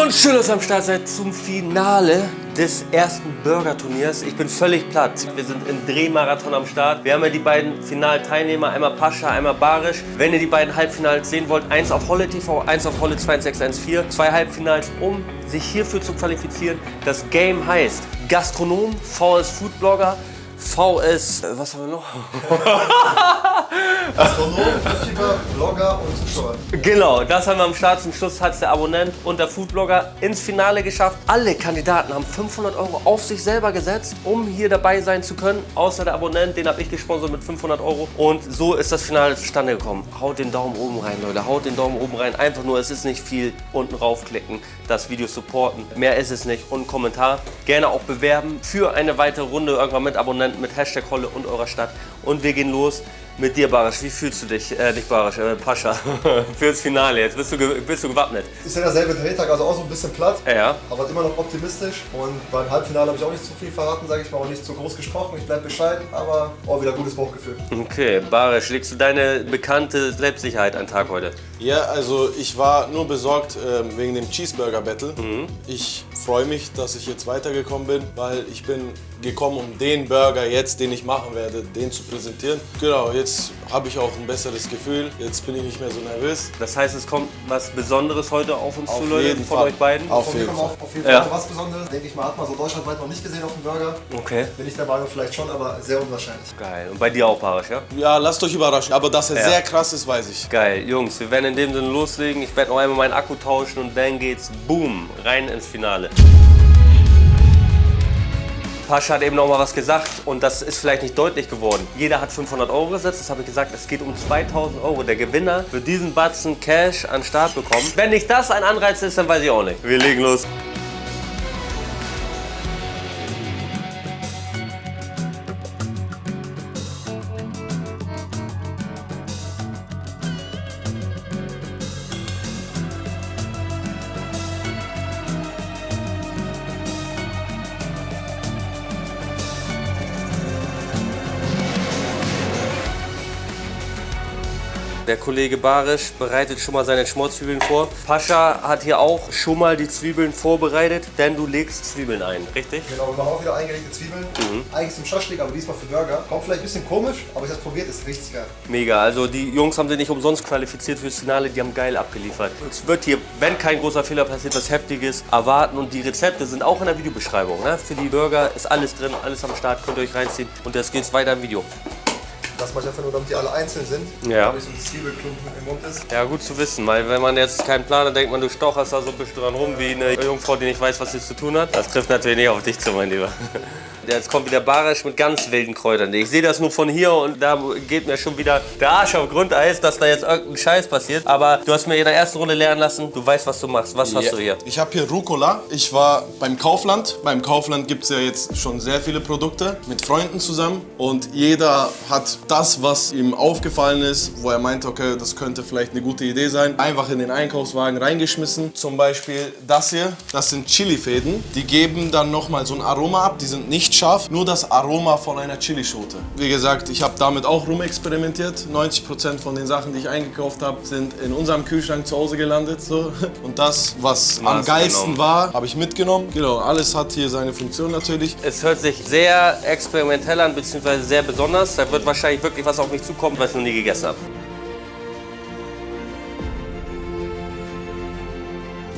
Und schön, dass ihr am Start seid zum Finale des ersten Burger-Turniers. Ich bin völlig platt. Wir sind im Drehmarathon am Start. Wir haben ja die beiden Finalteilnehmer, einmal Pascha, einmal Barisch. Wenn ihr die beiden Halbfinals sehen wollt, eins auf Holle TV, eins auf Holle 2614. Zwei Halbfinals, um sich hierfür zu qualifizieren. Das Game heißt Gastronom, VS Foodblogger, VS, äh, was haben wir noch? Astronom, YouTuber, Blogger und Zuschauer. Genau, das haben wir am Start. Zum Schluss hat es der Abonnent und der Foodblogger ins Finale geschafft. Alle Kandidaten haben 500 Euro auf sich selber gesetzt, um hier dabei sein zu können. Außer der Abonnent, den habe ich gesponsert mit 500 Euro. Und so ist das Finale zustande gekommen. Haut den Daumen oben rein, Leute. Haut den Daumen oben rein. Einfach nur, es ist nicht viel. Unten raufklicken, das Video supporten. Mehr ist es nicht. Und Kommentar. Gerne auch bewerben für eine weitere Runde irgendwann mit Abonnenten, mit Hashtag Holle und eurer Stadt. Und wir gehen los mit dir, Barisch. Wie fühlst du dich? Äh, nicht Barisch, äh, Pascha. Fürs Finale. Jetzt bist du, bist du gewappnet. Ist ja derselbe Drehtag, also auch so ein bisschen platt, Ja. aber immer noch optimistisch. Und beim Halbfinale habe ich auch nicht zu viel verraten, sage ich mal, auch nicht zu groß gesprochen. Ich bleibe bescheiden, aber auch wieder gutes Bauchgefühl. Okay, Barisch, legst du deine bekannte Selbstsicherheit an den Tag heute? Ja, also ich war nur besorgt ähm, wegen dem Cheeseburger Battle. Ich freue mich, dass ich jetzt weitergekommen bin, weil ich bin gekommen, um den Burger jetzt, den ich machen werde, den zu präsentieren. Genau, jetzt habe ich auch ein besseres Gefühl. Jetzt bin ich nicht mehr so nervös. Das heißt, es kommt was Besonderes heute auf uns Auf zu, Leute, jeden von Fall. euch beiden? Auf Von mir jeden kommt Fall. auch auf jeden Fall Ja. was Besonderes. Denke ich mal, hat man so deutschlandweit noch nicht gesehen auf dem Burger. Okay. Bin ich der Meinung, vielleicht schon, aber sehr unwahrscheinlich. Geil. Und bei dir auch, Barisch, ja? Ja, lasst euch überraschen. Aber dass er Ja. sehr krass ist, weiß ich. Geil. Jungs, wir werden in dem Sinne loslegen. Ich werde noch einmal meinen Akku tauschen und dann geht's, boom, rein ins Finale. Pascha hat eben noch mal was gesagt und das ist vielleicht nicht deutlich geworden. Jeder hat 500 Euro gesetzt, das habe ich gesagt. Es geht um 2000 Euro. Der Gewinner wird diesen Batzen Cash an Start bekommen. Wenn nicht das ein Anreiz ist, dann weiß ich auch nicht. Wir legen los. Der Kollege Barisch bereitet schon mal seine Schmorzwiebeln vor. Pascha hat hier auch schon mal die Zwiebeln vorbereitet, denn du legst Zwiebeln ein, richtig? Genau, wir machen auch wieder eingelegte Zwiebeln. Eigentlich zum Schaschlik, aber diesmal für Burger. Kommt vielleicht ein bisschen komisch, aber ich habe es probiert, ist richtig geil. Mega, also die Jungs haben sich nicht umsonst qualifiziert fürs Finale, die haben geil abgeliefert. Es wird hier, wenn kein großer Fehler passiert, was Heftiges erwarten und die Rezepte sind auch in der Videobeschreibung. Ne? Für die Burger ist alles drin, alles am Start, könnt ihr euch reinziehen und jetzt geht's weiter im Video. Das mache ich einfach nur, damit die alle einzeln sind. Ja. Damit so ein Zwiebelklumpen im Mund ist. Ja, gut zu wissen, weil wenn man jetzt keinen Plan hat, denkt man, du stocherst da so ein bisschen dran rum wie eine Jungfrau, die nicht weiß, was sie zu tun hat. Das trifft natürlich nicht auf dich zu, mein Lieber. Jetzt kommt wieder Barisch mit ganz wilden Kräutern. Ich sehe das nur von hier und da geht mir schon wieder der Arsch auf Grundeis, dass da jetzt irgendein Scheiß passiert. Aber du hast mir in der ersten Runde lernen lassen, du weißt, was du machst. Was hast du hier? Ich habe hier Rucola. Ich war beim Kaufland. Beim Kaufland gibt es ja jetzt schon sehr viele Produkte mit Freunden zusammen. Und jeder hat das, was ihm aufgefallen ist, wo er meint, okay, das könnte vielleicht eine gute Idee sein, einfach in den Einkaufswagen reingeschmissen. Zum Beispiel das hier, das sind Chilifäden. Die geben dann nochmal so ein Aroma ab. Die sind nicht scharf, nur das Aroma von einer Chilischote. Wie gesagt, ich habe damit auch rumexperimentiert. 90% von den Sachen, die ich eingekauft habe, sind in unserem Kühlschrank zu Hause gelandet. So. Und das, was am Hast geilsten genommen. war, habe ich mitgenommen. Genau, alles hat hier seine Funktion natürlich. Es hört sich sehr experimentell an, beziehungsweise sehr besonders. Da wird wahrscheinlich wirklich was auf mich zukommen, was ich noch nie gegessen habe.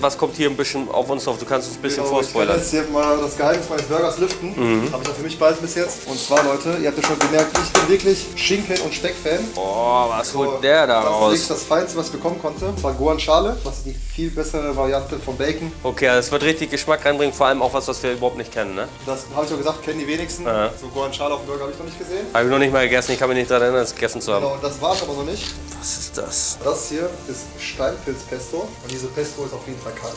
Was kommt hier ein bisschen auf uns drauf? Du kannst uns ein bisschen Genau, ich kann vorspoilern. jetzt hier mal das Geheimnis meines Burgers lüften. Habe ich auch für mich bald bis jetzt. Und zwar, Leute, ihr habt ja schon gemerkt, ich bin wirklich Schinken- und Steck-Fan. Oh, was holt der da Das ist raus? das Feinste, was ich bekommen konnte. Das war Guanciale. Das ist die viel bessere Variante vom Bacon. Okay, also es wird richtig Geschmack reinbringen, vor allem auch was, was wir überhaupt nicht kennen, ne? Das habe ich auch gesagt, kennen die wenigsten. Ja. So Guanciale auf dem Burger habe ich noch nicht gesehen. Habe ich noch nicht mal gegessen, ich kann mich nicht daran erinnern, es gegessen zu haben. Genau, das war es aber noch nicht. Was ist das? Das hier ist Steinpilzpesto. Und diese Pesto ist auf jeden Fall kalt.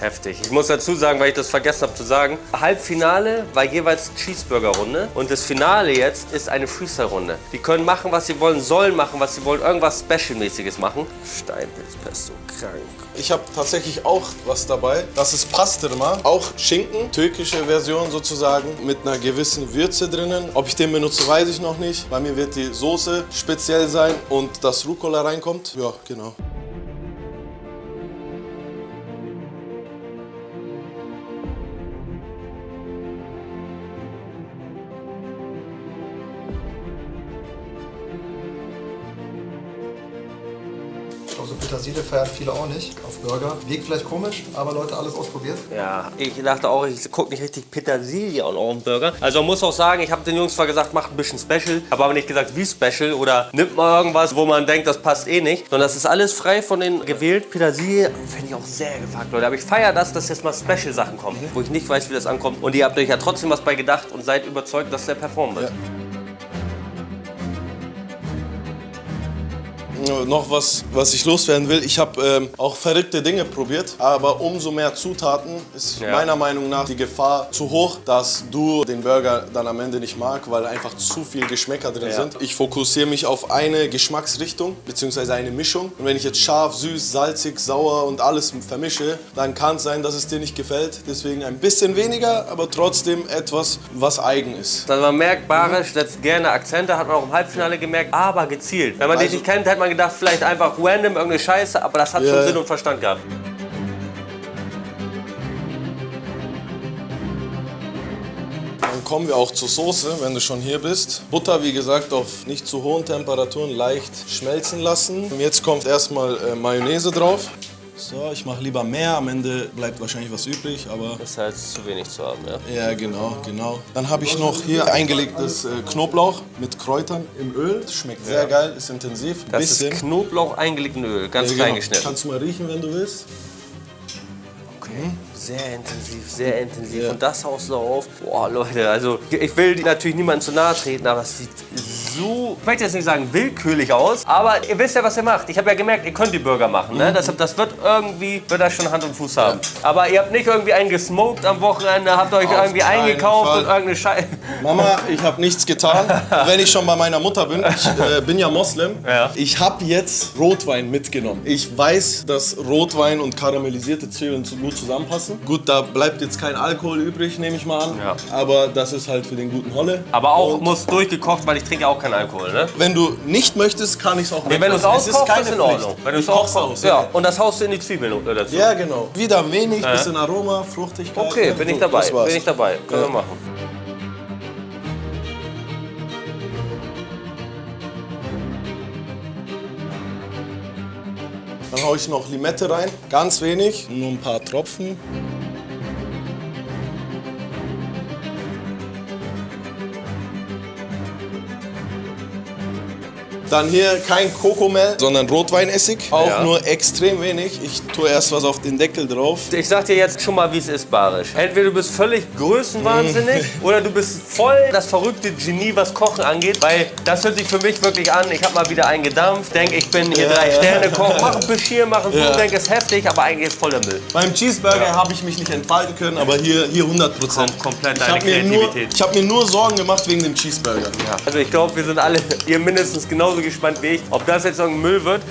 Heftig. Ich muss dazu sagen, weil ich das vergessen habe zu sagen, Halbfinale war jeweils Cheeseburger-Runde und das Finale jetzt ist eine Freestyle-Runde. Die können machen, was sie wollen, sollen machen, was sie wollen, irgendwas Special-mäßiges machen. Steinpilzpesto, krank. Ich habe tatsächlich auch was dabei. Das ist Pastırma, auch Schinken, türkische Version sozusagen, mit einer gewissen Würze drinnen. Ob ich den benutze, weiß ich noch nicht. Bei mir wird die Soße speziell sein und das Rucola reinkommt. Ja, genau. Petersilie feiern viele auch nicht auf Burger. Wirkt vielleicht komisch, aber Leute, alles ausprobiert. Ja, ich dachte auch, ich gucke nicht richtig Petersilie auf den Burger. Also man muss auch sagen, ich habe den Jungs zwar gesagt, macht ein bisschen Special, habe aber nicht gesagt, wie Special oder nimmt mal irgendwas, wo man denkt, das passt eh nicht. Sondern das ist alles frei von den gewählt. Petersilie finde ich auch sehr gefragt, Leute. Aber ich feiere das, dass jetzt mal Special-Sachen kommen, wo ich nicht weiß, wie das ankommt. Und ihr habt euch ja trotzdem was bei gedacht und seid überzeugt, dass der performen wird. Äh, Noch was, was ich loswerden will. Ich habe ähm, auch verrückte Dinge probiert, aber umso mehr Zutaten ist Ja. meiner Meinung nach die Gefahr zu hoch, dass du den Burger dann am Ende nicht magst, weil einfach zu viel Geschmäcker drin Ja. sind. Ich fokussiere mich auf eine Geschmacksrichtung bzw. eine Mischung. Und wenn ich jetzt scharf, süß, salzig, sauer und alles vermische, dann kann es sein, dass es dir nicht gefällt. Deswegen ein bisschen weniger, aber trotzdem etwas, was eigen ist. Also man merkt, Barisch setzt gerne Akzente, hat man auch im Halbfinale gemerkt, aber gezielt. Wenn man dich Also- nicht kennt, hätte man gedacht, vielleicht einfach random irgendeine Scheiße, aber das hat Ja. schon Sinn und Verstand gehabt. Dann kommen wir auch zur Soße, wenn du schon hier bist. Butter, wie gesagt, auf nicht zu hohen Temperaturen leicht schmelzen lassen. Und jetzt kommt erstmal äh, Mayonnaise drauf. So, ich mache lieber mehr, am Ende bleibt wahrscheinlich was übrig, aber Das heißt, zu wenig zu haben, ja. ja, genau, genau. Dann habe ich noch hier eingelegtes äh, Knoblauch mit Kräutern im Öl. Das schmeckt sehr geil, ist intensiv. Das bisschen. ist Knoblauch eingelegt in Öl, ganz Ja, klein genau. geschnitten. Kannst du mal riechen, wenn du willst. Okay. Sehr intensiv, sehr intensiv. Ja. Und das haust du auf. Boah, Leute, also ich will natürlich niemandem zu nahe treten, aber es sieht so, ich möchte jetzt nicht sagen willkürlich aus, aber ihr wisst ja, was ihr macht. Ich habe ja gemerkt, ihr könnt die Burger machen. Ne? Deshalb, das wird irgendwie, wird das schon Hand und Fuß haben. Aber ihr habt nicht irgendwie einen gesmoked am Wochenende, habt euch Auf irgendwie eingekauft Fall. und irgendeine Scheiße. Mama, ich habe nichts getan. Wenn ich schon bei meiner Mutter bin, ich äh, bin ja Moslem. Ja. Ich habe jetzt Rotwein mitgenommen. Ich weiß, dass Rotwein und karamellisierte Zwiebeln gut zusammenpassen. Gut, da bleibt jetzt kein Alkohol übrig, nehme ich mal an. Ja. Aber das ist halt für den guten Holle. Aber auch Und muss durchgekocht, weil ich trinke ja auch keinen Alkohol, ne? wenn du nicht möchtest, kann ich es auch Nee, wenn du es auskochst, keine ist in Pflicht. Ordnung. Wenn du es koch's auskochst, aus. ja. Und das haust du in die Zwiebeln dazu. Ja, genau. Wieder wenig, bisschen Aroma, Fruchtigkeit. Okay, Ja, bin ich dabei. Bin ich dabei. Können Ja. wir machen. Dann haue ich noch Limette rein, ganz wenig, nur ein paar Tropfen. Dann hier kein Kokomehl, sondern Rotweinessig. Auch Ja. nur extrem wenig. Ich tue erst was auf den Deckel drauf. Ich sag dir jetzt schon mal, wie es ist, Barisch. Entweder du bist völlig größenwahnsinnig oder du bist voll das verrückte Genie, was Kochen angeht. Weil das hört sich für mich wirklich an. Ich habe mal wieder einen gedampft, denk, ich bin hier Ja, drei ja. Sterne Koch, mach ein Bischir, mach ein Ja. denk, ist heftig, aber eigentlich ist voller Müll. Beim Cheeseburger habe ich mich nicht entfalten können, aber hier, hier 100 Prozent. Kom- komplett ich deine habe mir, nur- Kreativität. ich hab mir nur Sorgen gemacht wegen dem Cheeseburger. Also ich glaube, wir sind alle, ihr mindestens genauso gespannt wie ich, ob das jetzt irgendein Müll wird.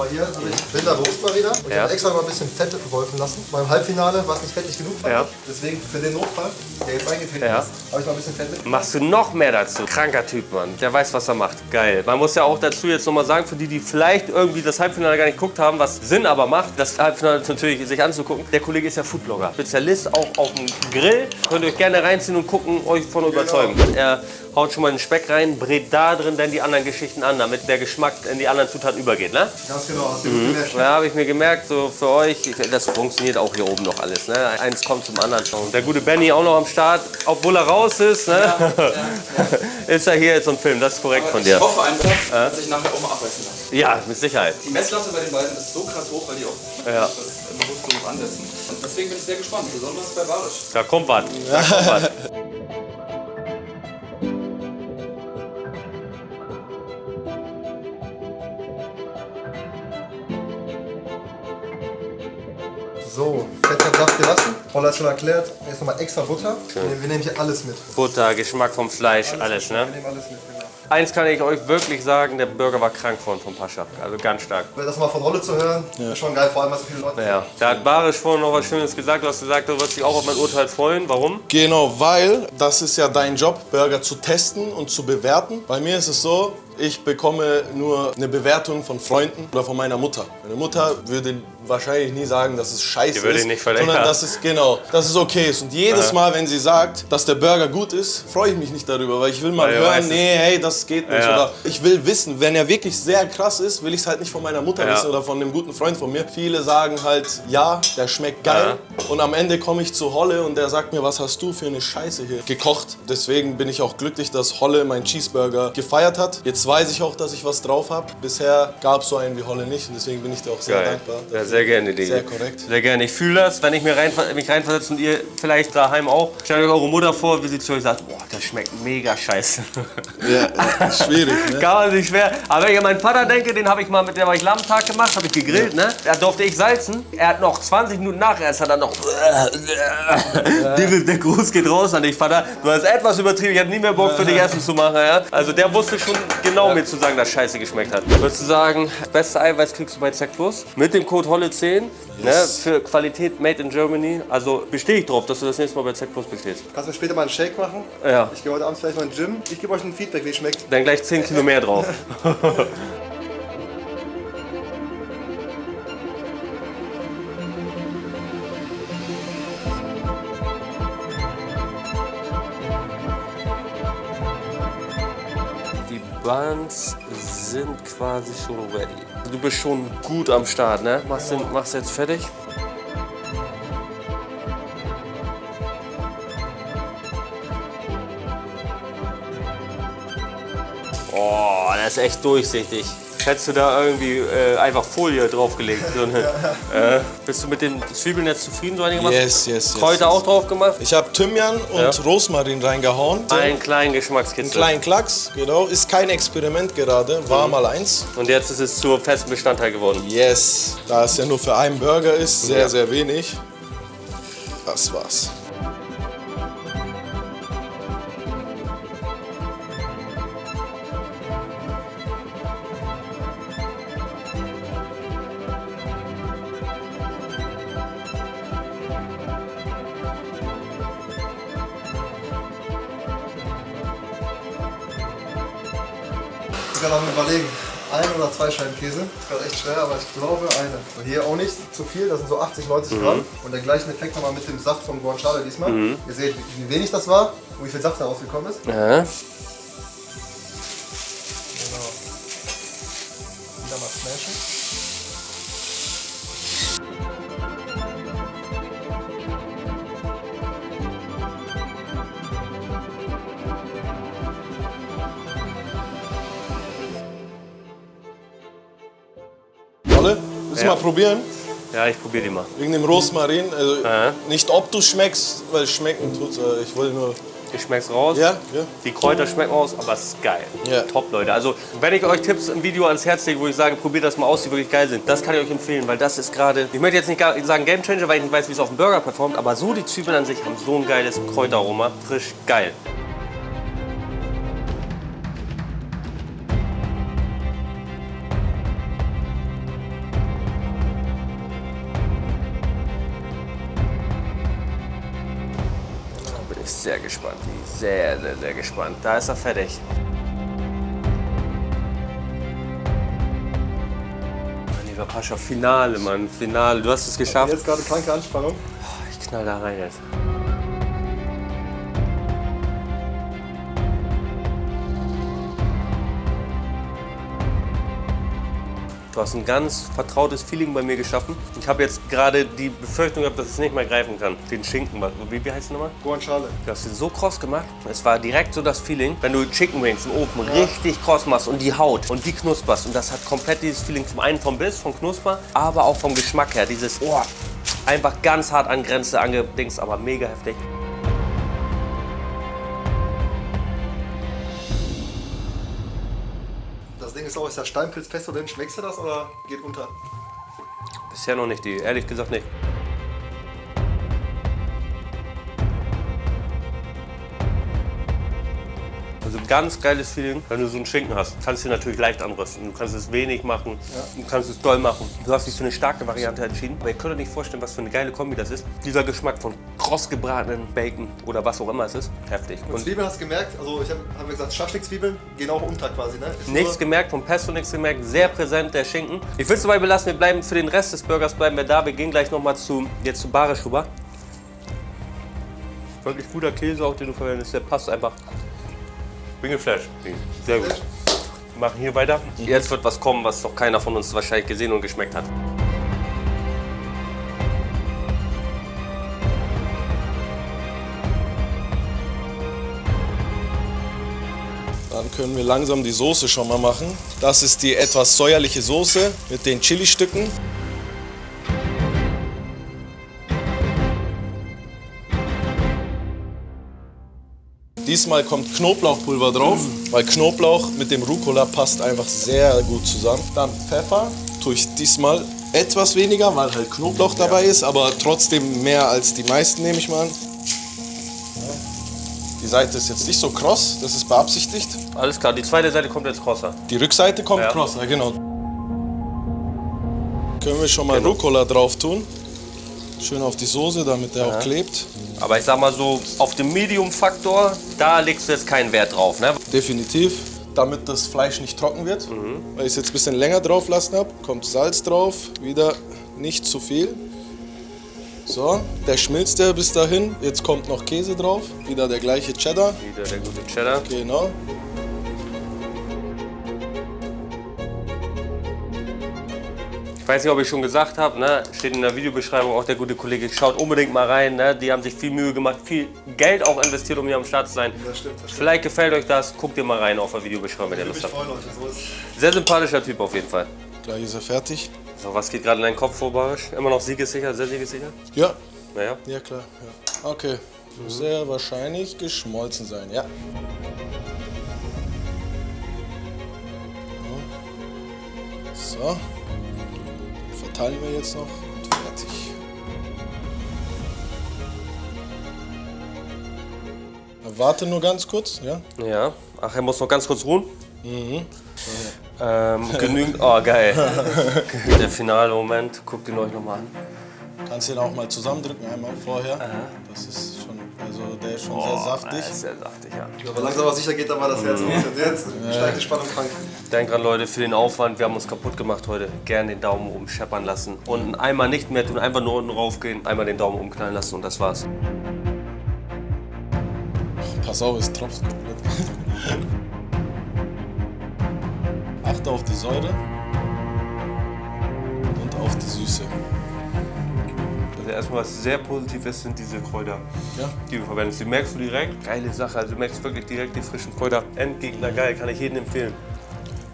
Mal hier, also ich bin da Berufsmariner und ich Ja. habe extra mal ein bisschen Fett geholfen lassen. Beim Halbfinale war es nicht fettig genug. Ja. Deswegen für den Notfall, der jetzt eingetreten Ja. ist, habe ich mal ein bisschen Fett mit. Machst du noch mehr dazu? Kranker Typ, Mann. Der weiß, was er macht. Geil. Man muss ja auch dazu jetzt nochmal sagen, für die, die vielleicht irgendwie das Halbfinale gar nicht geguckt haben, was Sinn aber macht, das Halbfinale natürlich sich anzugucken. Der Kollege ist ja Foodblogger. Spezialist auch auf dem Grill. Könnt ihr euch gerne reinziehen und gucken, euch von überzeugen. Er haut schon mal den Speck rein, brät da drin dann die anderen Geschichten an, damit der Geschmack in die anderen Zutaten übergeht, ne? Ganz genau, hast du gut gemerkt. Ja, habe ich mir gemerkt, so für euch, das funktioniert auch hier oben noch alles. Ne? Eins kommt zum anderen. Und der gute Benny auch noch am Start, obwohl er raus ist, ne? ist er hier jetzt so ein Film. Das ist korrekt von dir. Ich hoffe einfach, dass ich nachher auch mal abbeißen lasse. Ja, mit Sicherheit. Die Messlatte bei den beiden ist so krass hoch, weil die auch Ja. das bewusst so hoch ansetzen. Und deswegen bin ich sehr gespannt, besonders bei Barisch. Da kommt was. Da kommt was. Paul hat schon erklärt. Jetzt nochmal extra Butter. Wir nehmen- wir nehmen hier alles mit. Butter, Geschmack vom Fleisch, alles, ne? Wir nehmen alles mit, genau. Eins kann ich euch wirklich sagen, der Burger war krank von vom Pascha. Also ganz stark. Das mal von Rolle zu hören, ist schon geil, vor allem, was so viele Leute. Ja. Da hat Barisch vorhin noch was Schönes gesagt. Du hast gesagt, du wirst dich auch auf mein Urteil freuen. Warum? Genau, weil das ist ja dein Job, Burger zu testen und zu bewerten. Bei mir ist es so, ich bekomme nur eine Bewertung von Freunden oder von meiner Mutter. Meine Mutter würde wahrscheinlich nie sagen, dass es scheiße Die würde ist, nicht verlängern. sondern dass es genau, dass es okay ist. Und jedes Mal, wenn sie sagt, dass der Burger gut ist, freue ich mich nicht darüber, weil ich will mal Weil hören, nee, hey, das geht nicht. Ja. Oder ich will wissen, wenn er wirklich sehr krass ist, will ich es halt nicht von meiner Mutter Ja. wissen oder von einem guten Freund von mir. Viele sagen halt, ja, der schmeckt geil. Und am Ende komme ich zu Holle und der sagt mir, was hast du für eine Scheiße hier gekocht. Deswegen bin ich auch glücklich, dass Holle meinen Cheeseburger gefeiert hat. Jetzt weiß ich auch, dass ich was drauf habe. Bisher gab es so einen wie Holle nicht und deswegen bin ich dir auch sehr Geil. dankbar. Ja, sehr gerne, Digga. Sehr korrekt. Sehr gerne. Ich fühle das, wenn ich mir rein, mich reinversetze und ihr vielleicht daheim auch. Stellt euch eure Mutter vor, wie sie zu euch sagt, boah, das schmeckt mega scheiße. Ja, ja, schwierig, ne? Kann man sich schwer. Aber wenn ich an meinen Vater denke, den habe ich mal mit dem hab ich Lammtag gemacht, habe ich gegrillt, ne? Da durfte ich salzen. Er hat noch 20 Minuten nachher, es hat er noch. Dieses, der Gruß geht raus an dich, Vater. Du hast etwas übertrieben, ich hatte nie mehr Bock für dich Essen zu machen, ja? Also der wusste schon genau mir zu sagen, dass Scheiße geschmeckt hat. Würdest du sagen, beste Eiweiß kriegst du bei Zack Plus? Mit dem Code Holle10 ne? für Qualität Made in Germany. Also bestehe ich drauf, dass du das nächste Mal bei Zack Plus bestellst. Kannst du später mal einen Shake machen? Ja. Ich gehe heute Abend vielleicht mal ins Gym. Ich gebe euch ein Feedback, wie es schmeckt. Dann gleich 10 Kilo mehr drauf. Die Buns sind quasi schon ready. Du bist schon gut am Start, ne? Machst, den, machst jetzt fertig? Oh, das ist echt durchsichtig. Hättest du da irgendwie äh, einfach Folie draufgelegt? So eine, äh, bist du mit den Zwiebeln jetzt zufrieden so einigermaßen? Yes, yes, yes. Kräuter yes. auch drauf gemacht? Ich habe Thymian und Ja. Rosmarin reingehauen. Einen kleinen Einen Geschmackskitzel. kleinen Klacks, genau. Ist kein Experiment gerade, war mal eins. Und jetzt ist es zur festen Bestandteil geworden. Yes, da es ja nur für einen Burger ist, sehr, Ja. sehr wenig. Das war's. Ich kann auch mal überlegen. Ein oder zwei Scheiben Käse. Ist gerade echt schwer, aber ich glaube eine. Und hier auch nicht zu viel, das sind so 80, 90 Gramm. Und den gleichen Effekt nochmal mit dem Saft vom Guanciale diesmal. Ihr seht, wie wenig das war und wie viel Saft da rausgekommen ist. Ja. Willst du Ja. mal probieren? ja, ich probiere die mal. Wegen dem Rosmarin. Also Aha. nicht ob du schmeckst, weil schmecken tut äh, Ich will nur. Ich schmeck's raus. Ja, ja. Die Kräuter schmecken raus, aber es ist geil. Ja. Top, Leute. Also, wenn ich euch Tipps im Video ans Herz lege, wo ich sage, probiert das mal aus, die wirklich geil sind, das kann ich euch empfehlen, weil das ist gerade, ich möchte jetzt nicht sagen Game Changer, weil ich nicht weiß, wie es auf dem Burger performt, aber so die Zwiebeln an sich haben so ein geiles Kräuteraroma. Frisch, geil. Sehr, sehr, sehr gespannt. Da ist er fertig. Mein lieber Pascha, Finale, Mann. Finale. Du hast es geschafft. Jetzt gerade kranke Anspannung. Ich knall da rein jetzt. Du hast ein ganz vertrautes Feeling bei mir geschaffen. Ich habe jetzt gerade die Befürchtung gehabt, dass ich es nicht mehr greifen kann. Den Schinken, wie, wie heißt der nochmal? Guanciale. Du hast ihn so kross gemacht. Es war direkt so das Feeling, wenn du Chicken Wings im Ofen richtig kross machst und die Haut und die knusperst. Und das hat komplett dieses Feeling zum einen vom Biss, vom Knusper, aber auch vom Geschmack her. Dieses, oh, einfach ganz hart an Grenze angedingst, aber mega heftig. Ding ist auch, ist das Steinpilzpesto drin? Schmeckst du das oder geht unter? Bisher noch nicht, die, ehrlich gesagt nicht. Ganz geiles Feeling, wenn du so einen Schinken hast. Kannst du natürlich leicht anrösten. Du kannst es wenig machen, du kannst es doll machen. Du hast dich für eine starke Variante entschieden. Aber ihr könnt euch nicht vorstellen, was für eine geile Kombi das ist. Dieser Geschmack von kross gebratenen Bacon oder was auch immer es ist. Heftig. Und Und Zwiebeln hast du gemerkt, also ich habe hab gesagt, Schaschlik-Zwiebeln gehen auch unter quasi, ne? Ist Nichts gemerkt, vom Pesto nichts gemerkt, sehr präsent der Schinken. Ich will es dabei belassen, wir bleiben für den Rest des Burgers bleiben wir da. Wir gehen gleich nochmal zu, jetzt zu Barisch rüber. Wirklich guter Käse auch, den du verwendest, der passt einfach. Bin geflasht. Sehr gut. Wir machen hier weiter. Jetzt wird was kommen, was noch keiner von uns wahrscheinlich gesehen und geschmeckt hat. Dann können wir langsam die Soße schon mal machen. Das ist die etwas säuerliche Soße mit den Chili-Stücken. Diesmal kommt Knoblauchpulver drauf, weil Knoblauch mit dem Rucola passt einfach sehr gut zusammen. Dann Pfeffer tue ich diesmal etwas weniger, weil halt Knoblauch dabei ist, aber trotzdem mehr als die meisten nehme ich mal an. Die Seite ist jetzt nicht so kross, das ist beabsichtigt. Alles klar, die zweite Seite kommt jetzt krosser. Die Rückseite kommt Ja. cross, ja genau. Können wir schon mal Rucola drauf tun. Schön auf die Soße, damit der auch klebt. Aber ich sag mal so, auf dem Medium-Faktor, da legst du jetzt keinen Wert drauf. Ne? Definitiv, damit das Fleisch nicht trocken wird. Weil ich es jetzt ein bisschen länger drauf lassen habe, kommt Salz drauf, wieder nicht zu viel. So, der schmilzt ja bis dahin. Jetzt kommt noch Käse drauf, wieder der gleiche Cheddar. Wieder der gute Cheddar. Genau. Weiß nicht, ob ich schon gesagt habe, ne? steht in der Videobeschreibung auch der gute Kollege. Schaut unbedingt mal rein. Ne? Die haben sich viel Mühe gemacht, viel Geld auch investiert, um hier am Start zu sein. Das stimmt, das stimmt. Vielleicht gefällt euch das. Guckt ihr mal rein auf der Videobeschreibung, wenn ihr Ich Lust mich habt. So Sehr sympathischer Typ auf jeden Fall. Gleich ist er fertig. So, was geht gerade in deinen Kopf vor, Barisch? Immer noch siegessicher, sehr siegessicher? Ja, Naja. ja klar. Ja. Okay, muss sehr wahrscheinlich geschmolzen sein, ja. So, verteilen wir jetzt noch und fertig. Warte nur ganz kurz, ja? Ja. Ach, er muss noch ganz kurz ruhen. Ähm, genügend. Oh, geil. der finale Moment. Guckt ihn euch nochmal an. Kannst du ihn auch mal zusammendrücken einmal vorher. Das ist schon, also der ist schon sehr saftig. Ist sehr saftig, ja. Aber langsam aber sicher geht da mal das Herz los. Und jetzt steigt die Spannung krank. Denkt dran, Leute, für den Aufwand, wir haben uns kaputt gemacht heute. Gerne den Daumen oben scheppern lassen. Und einmal nicht mehr tun, einfach nur unten raufgehen, einmal den Daumen umknallen lassen und das war's. Pass auf, es tropft komplett. Achte auf die Säure und auf die Süße. Also erstmal, was sehr positiv ist, sind diese Kräuter, Ja? die du verwendest. Die merkst du direkt. Geile Sache, also du merkst wirklich direkt die frischen Kräuter. Endgegner, geil, kann ich jedem empfehlen.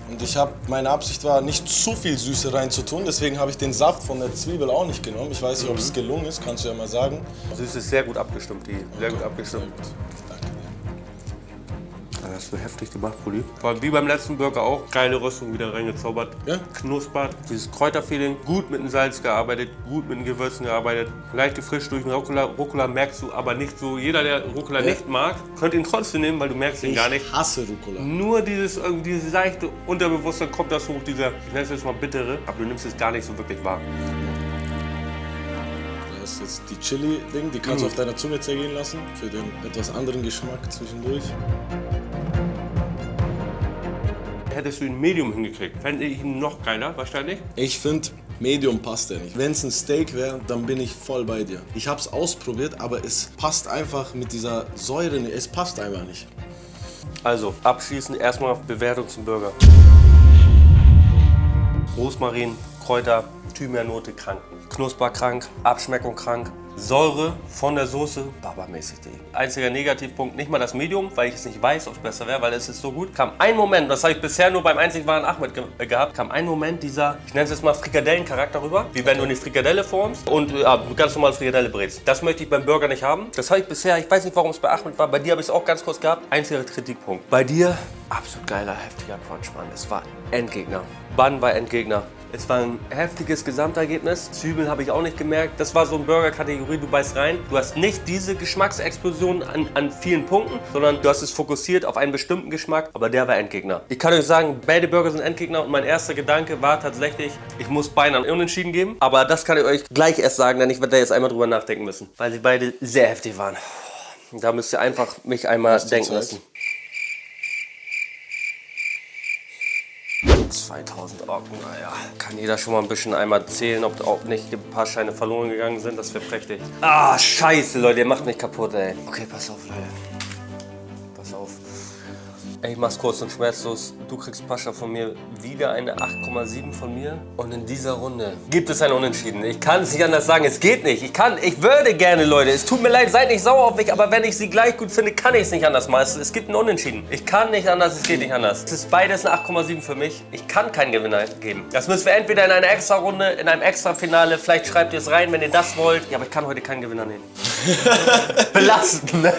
Und ich habe, meine Absicht war, nicht zu viel Süße reinzutun, deswegen habe ich den Saft von der Zwiebel auch nicht genommen. Ich weiß nicht, ob es gelungen ist, kannst du ja mal sagen. Süß ist sehr gut abgestimmt, die. Sehr gut abgestimmt. Danke dir. Das hast du heftig gemacht, Pulli. Wie beim letzten Burger auch. Geile Röstung wieder reingezaubert. Ja. Knuspert. Dieses Kräuterfeeling. Gut mit dem Salz gearbeitet. Gut mit den Gewürzen gearbeitet. Leicht gefrischt durch den Rucola. Rucola merkst du aber nicht so. Jeder, der Rucola nicht mag, könnte ihn trotzdem nehmen, weil du merkst ihn gar nicht. Ich hasse Rucola. Nur dieses, irgendwie dieses leichte Unterbewusstsein kommt das hoch, dieser, ich nenne es jetzt mal bittere, aber du nimmst es gar nicht so wirklich wahr. Das ist jetzt die Chili-Ding, die kannst du auf deiner Zunge zergehen lassen, für den etwas anderen Geschmack zwischendurch. Hättest du ihn Medium hingekriegt, fände ich ihn noch geiler, wahrscheinlich. Ich finde, Medium passt ja nicht. Wenn es ein Steak wäre, dann bin ich voll bei dir. Ich habe es ausprobiert, aber es passt einfach mit dieser Säure nicht. Es passt einfach nicht. Also, abschließend erstmal Bewertung zum Burger. Rosmarin, Kräuter, Thymiannote krank. Knusper krank, Abschmeckung krank. Säure von der Soße, babamäßig. Digga. Einziger Negativpunkt, nicht mal das Medium, weil ich es nicht weiß, ob es besser wäre, weil es ist so gut. Kam ein Moment, das habe ich bisher nur beim einzig wahren Ahmed ge äh, gehabt, kam ein Moment dieser, ich nenne es jetzt mal Frikadellencharakter rüber, wie wenn du eine Frikadelle formst und äh, ganz normal Frikadelle brätst. Das möchte ich beim Burger nicht haben. Das habe ich bisher, ich weiß nicht, warum es bei Ahmed war, bei dir habe ich es auch ganz kurz gehabt. Einziger Kritikpunkt. Bei dir, absolut geiler, heftiger Crunch, Mann. Es war Endgegner. Bun war Endgegner. Es war ein heftiges Gesamtergebnis. Zwiebeln habe ich auch nicht gemerkt. Das war so eine Burger-Kategorie, du beißt rein. Du hast nicht diese Geschmacksexplosion an, an vielen Punkten, sondern du hast es fokussiert auf einen bestimmten Geschmack, aber der war Endgegner. Ich kann euch sagen, beide Burger sind Endgegner und mein erster Gedanke war tatsächlich, ich muss beinahe unentschieden geben. Aber das kann ich euch gleich erst sagen, denn ich werde da jetzt einmal drüber nachdenken müssen, weil sie beide sehr heftig waren. Da müsst ihr einfach mich einmal denken lassen. 2000 Orken, naja. Kann jeder schon mal ein bisschen einmal zählen, ob auch nicht ein paar Scheine verloren gegangen sind? Das wäre prächtig. Ah, scheiße, Leute, ihr macht mich kaputt, ey. Okay, pass auf, Leute. Ich mach's kurz und schmerzlos. Du kriegst Pascha von mir wieder eine 8,7 von mir. Und in dieser Runde gibt es ein Unentschieden. Ich kann es nicht anders sagen. Es geht nicht. Ich kann, ich würde gerne, Leute. Es tut mir leid, seid nicht sauer auf mich. Aber wenn ich sie gleich gut finde, kann ich es nicht anders machen. Es, es gibt ein Unentschieden. Ich kann nicht anders, es geht nicht anders. Es ist beides eine 8,7 für mich. Ich kann keinen Gewinner geben. Das müssen wir entweder in einer extra Runde, in einem extra Finale. Vielleicht schreibt ihr es rein, wenn ihr das wollt. Ja, aber ich kann heute keinen Gewinner nehmen. Belastend, ne?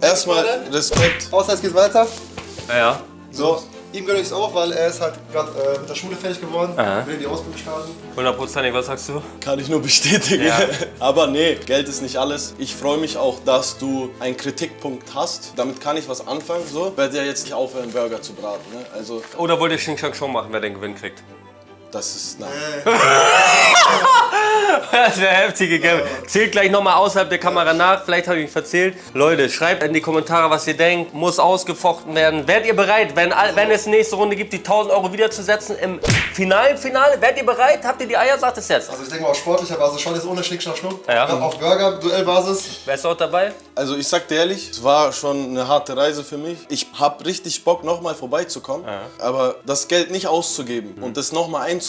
Erstmal Respekt. Außer es geht weiter. Ja. So, ihm gönne ich es auch, weil er ist halt gerade äh, mit der Schule fertig geworden. Aha. Will in die Ausbildung starten. Hundertprozentig, was sagst du? Kann ich nur bestätigen. Ja. Aber nee, Geld ist nicht alles. Ich freue mich auch, dass du einen Kritikpunkt hast. Damit kann ich was anfangen. So. Ich werde ja jetzt nicht aufhören, Burger zu braten. Ne? Also, Oder wollt ihr Xing Shang schon machen, wer den Gewinn kriegt? Das ist. Na, Das wäre heftige Game. Zählt gleich nochmal außerhalb der Kamera nach. Vielleicht habe ich mich verzählt. Leute, schreibt in die Kommentare, was ihr denkt. Muss ausgefochten werden. Werdet ihr bereit, wenn, wenn es nächste Runde gibt, die 1000 Euro wiederzusetzen im finalen Finale? Werdet ihr bereit? Habt ihr die Eier? Sagt es jetzt. Also ich denke mal auf sportlicher Basis schon jetzt ohne Schnick, Schnack, Schnuck. Ja. Auf Burger, Duellbasis. Wer ist auch dabei? Also ich sag dir ehrlich, es war schon eine harte Reise für mich. Ich hab richtig Bock, nochmal vorbeizukommen. Aber das Geld nicht auszugeben und das nochmal einzusetzen,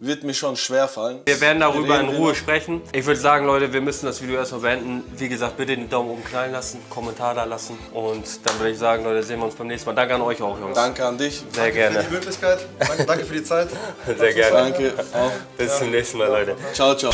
wird mir schon schwer fallen. Wir werden darüber in Ruhe sprechen. Ich würde sagen, Leute, wir müssen das Video erstmal beenden. Wie gesagt, bitte den Daumen oben knallen lassen, Kommentar da lassen. Und dann würde ich sagen, Leute, sehen wir uns beim nächsten Mal. Danke an euch auch, Jungs. Danke an dich. Sehr Für gerne. die Möglichkeit. Danke, danke für die Zeit. Sehr gerne. Danke. Auch. Bis zum nächsten Mal, Leute. Ciao, ciao.